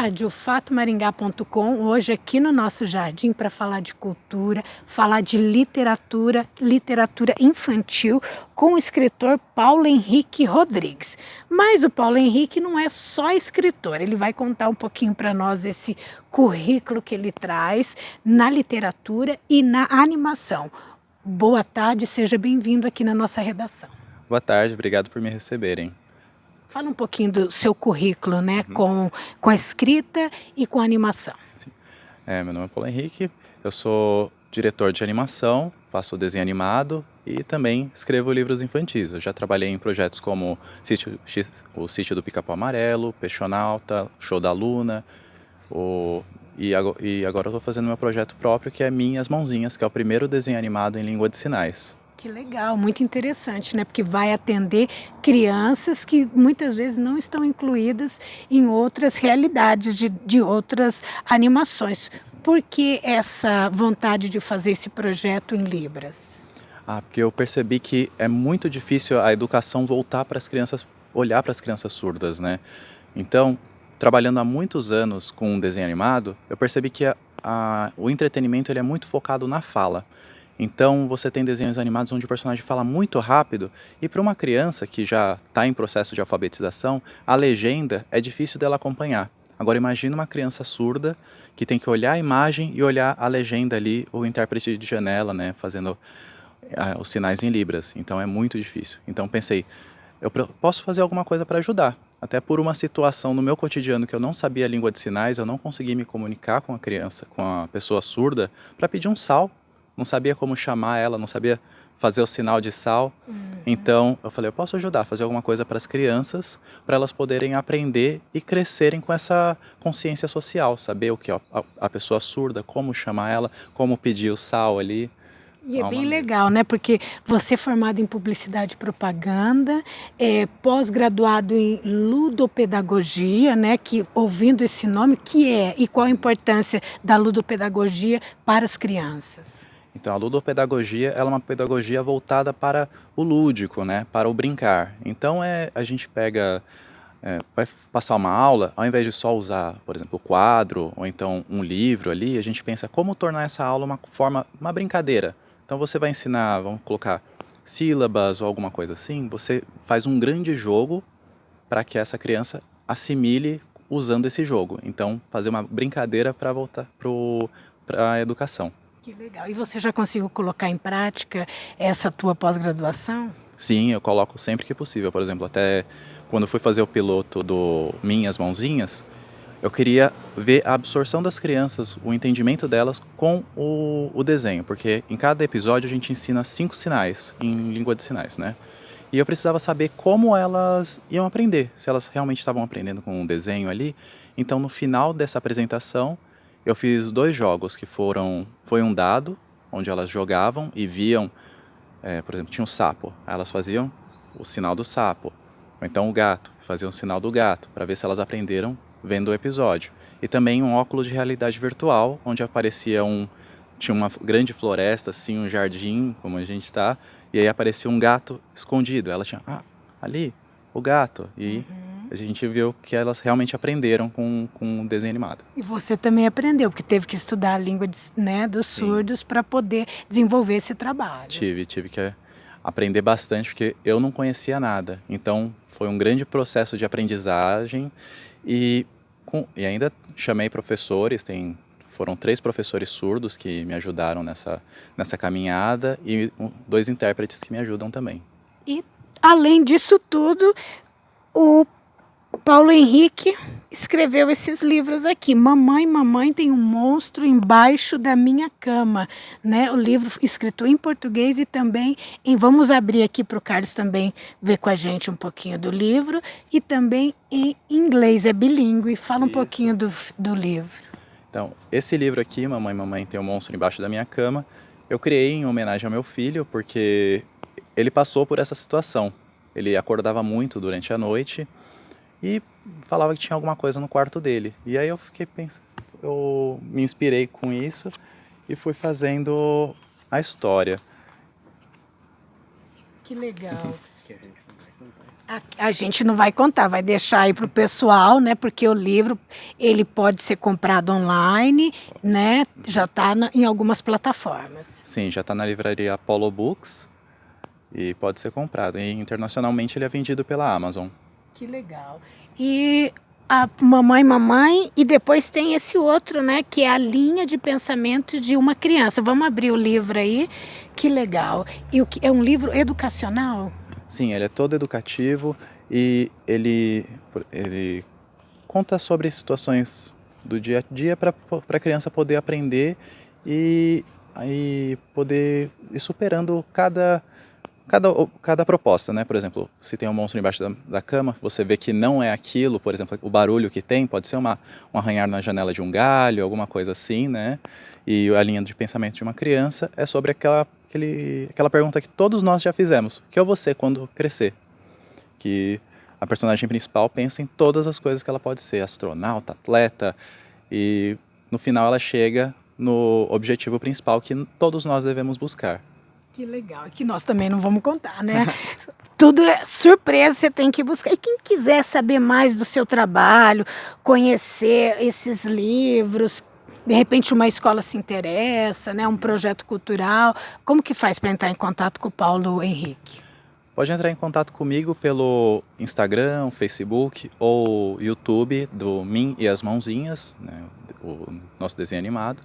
rádio fatomaringá.com, hoje aqui no nosso jardim para falar de cultura, falar de literatura, literatura infantil com o escritor Paulo Henrique Rodrigues. Mas o Paulo Henrique não é só escritor, ele vai contar um pouquinho para nós esse currículo que ele traz na literatura e na animação. Boa tarde, seja bem-vindo aqui na nossa redação. Boa tarde, obrigado por me receberem. Fala um pouquinho do seu currículo, né, uhum. com, com a escrita e com a animação. É, meu nome é Paulo Henrique, eu sou diretor de animação, faço desenho animado e também escrevo livros infantis. Eu já trabalhei em projetos como Sítio, o Sítio do Pica-Pau Amarelo, Peixonauta, Show da Luna, o, e, agora, e agora eu estou fazendo meu projeto próprio, que é Minhas Mãozinhas, que é o primeiro desenho animado em língua de sinais. Que legal, muito interessante, né? Porque vai atender crianças que muitas vezes não estão incluídas em outras realidades de, de outras animações. Por que essa vontade de fazer esse projeto em Libras? Ah, porque eu percebi que é muito difícil a educação voltar para as crianças, olhar para as crianças surdas, né? Então, trabalhando há muitos anos com um desenho animado, eu percebi que a, a, o entretenimento ele é muito focado na fala. Então você tem desenhos animados onde o personagem fala muito rápido e para uma criança que já está em processo de alfabetização, a legenda é difícil dela acompanhar. Agora imagine uma criança surda que tem que olhar a imagem e olhar a legenda ali, o intérprete de janela, né, fazendo uh, os sinais em libras. Então é muito difícil. Então pensei, eu posso fazer alguma coisa para ajudar. Até por uma situação no meu cotidiano que eu não sabia a língua de sinais, eu não conseguia me comunicar com a criança, com a pessoa surda, para pedir um sal não sabia como chamar ela, não sabia fazer o sinal de sal. Uhum. Então eu falei, eu posso ajudar a fazer alguma coisa para as crianças, para elas poderem aprender e crescerem com essa consciência social, saber o que ó, a, a pessoa surda, como chamar ela, como pedir o sal ali. E é bem legal, né? Porque você é formado em publicidade e propaganda, é pós-graduado em ludopedagogia, né? Que ouvindo esse nome, que é e qual a importância da ludopedagogia para as crianças? Então a ludopedagogia ela é uma pedagogia voltada para o lúdico, né, para o brincar. Então é, a gente pega, é, vai passar uma aula, ao invés de só usar, por exemplo, o quadro ou então um livro ali, a gente pensa como tornar essa aula uma forma, uma brincadeira. Então você vai ensinar, vamos colocar sílabas ou alguma coisa assim, você faz um grande jogo para que essa criança assimile usando esse jogo. Então fazer uma brincadeira para voltar para a educação. Que legal. E você já conseguiu colocar em prática essa tua pós-graduação? Sim, eu coloco sempre que possível. Por exemplo, até quando fui fazer o piloto do Minhas Mãozinhas, eu queria ver a absorção das crianças, o entendimento delas com o, o, desenho, porque em cada episódio a gente ensina cinco sinais em língua de sinais, né? E eu precisava saber como elas iam aprender, se elas realmente estavam aprendendo com um desenho ali. Então, no final dessa apresentação, eu fiz dois jogos que foram, foi um dado, onde elas jogavam e viam, é, por exemplo, tinha um sapo, elas faziam o sinal do sapo, ou então o gato, faziam o sinal do gato, para ver se elas aprenderam vendo o episódio. E também um óculos de realidade virtual, onde aparecia um, tinha uma grande floresta, assim, um jardim, como a gente está, e aí aparecia um gato escondido, ela tinha, ah, ali, o gato, e... Uhum a gente viu que elas realmente aprenderam com, com o desenho animado. E você também aprendeu, porque teve que estudar a língua de, né, dos surdos para poder desenvolver esse trabalho. Tive, tive que aprender bastante, porque eu não conhecia nada. Então, foi um grande processo de aprendizagem e, com, e ainda chamei professores, tem, foram três professores surdos que me ajudaram nessa, nessa caminhada e dois intérpretes que me ajudam também. E, além disso tudo, o Paulo Henrique escreveu esses livros aqui. Mamãe, mamãe tem um monstro embaixo da minha cama, né? O livro escrito em português e também em vamos abrir aqui para o Carlos também ver com a gente um pouquinho do livro e também em inglês, é bilíngue. Fala um Isso. pouquinho do, do livro. Então, esse livro aqui, Mamãe, mamãe tem um monstro embaixo da minha cama, eu criei em homenagem ao meu filho porque ele passou por essa situação. Ele acordava muito durante a noite e falava que tinha alguma coisa no quarto dele. E aí eu fiquei pensando, eu me inspirei com isso e fui fazendo a história. Que legal. Que a gente não vai contar. A, a gente não vai contar, vai deixar aí para o pessoal, né? Porque o livro ele pode ser comprado online, né? Já está em algumas plataformas. Sim, já está na livraria Apollo Books e pode ser comprado. E internacionalmente ele é vendido pela Amazon. Que legal. E a mamãe, mamãe, e depois tem esse outro, né, que é a linha de pensamento de uma criança. Vamos abrir o livro aí, que legal. E o que é um livro educacional? Sim, ele é todo educativo e ele, ele conta sobre situações do dia a dia para a criança poder aprender e, e poder ir superando cada cada, cada proposta, né? Por exemplo, se tem um monstro embaixo da, da, cama, você vê que não é aquilo, por exemplo, o barulho que tem pode ser uma, um arranhar na janela de um galho, alguma coisa assim, né? E a linha de pensamento de uma criança é sobre aquela, aquele, aquela pergunta que todos nós já fizemos: o que é você quando crescer? Que a personagem principal pensa em todas as coisas que ela pode ser, astronauta, atleta, e no final ela chega no objetivo principal que todos nós devemos buscar, que legal, que nós também não vamos contar, né? Tudo é surpresa, você tem que buscar. E quem quiser saber mais do seu trabalho, conhecer esses livros, de repente uma escola se interessa, né? um projeto cultural, como que faz para entrar em contato com o Paulo Henrique? Pode entrar em contato comigo pelo Instagram, Facebook ou YouTube do Mim e as Mãozinhas, né? o nosso desenho animado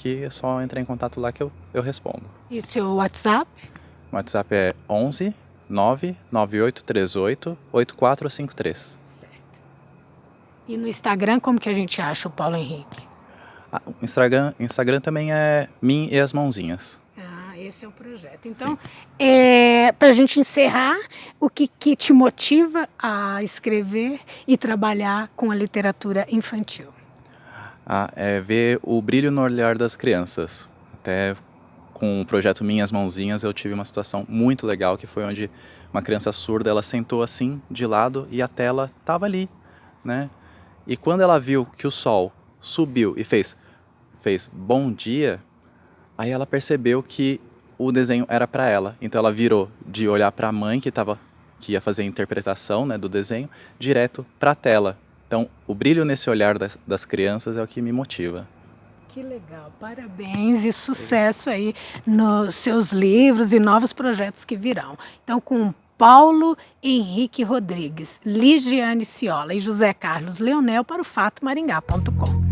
que é só entrar em contato lá que eu, eu respondo. E o seu WhatsApp? O WhatsApp é 11 99838 8453. Certo. E no Instagram, como que a gente acha o Paulo Henrique? Ah, o Instagram, Instagram também é Mim e as Mãozinhas. Ah, esse é o projeto. Então, é, para a gente encerrar, o que, que te motiva a escrever e trabalhar com a literatura infantil? A é, ver o brilho no olhar das crianças. Até com o projeto Minhas Mãozinhas eu tive uma situação muito legal que foi onde uma criança surda ela sentou assim de lado e a tela estava ali, né? E quando ela viu que o sol subiu e fez fez bom dia, aí ela percebeu que o desenho era para ela. Então ela virou de olhar para a mãe que estava que ia fazer a interpretação né, do desenho direto para a tela. Então, o brilho nesse olhar das, das crianças é o que me motiva. Que legal, parabéns e sucesso aí nos seus livros e novos projetos que virão. Então, com Paulo Henrique Rodrigues, Ligiane Ciola e José Carlos Leonel para o fatomaringá.com.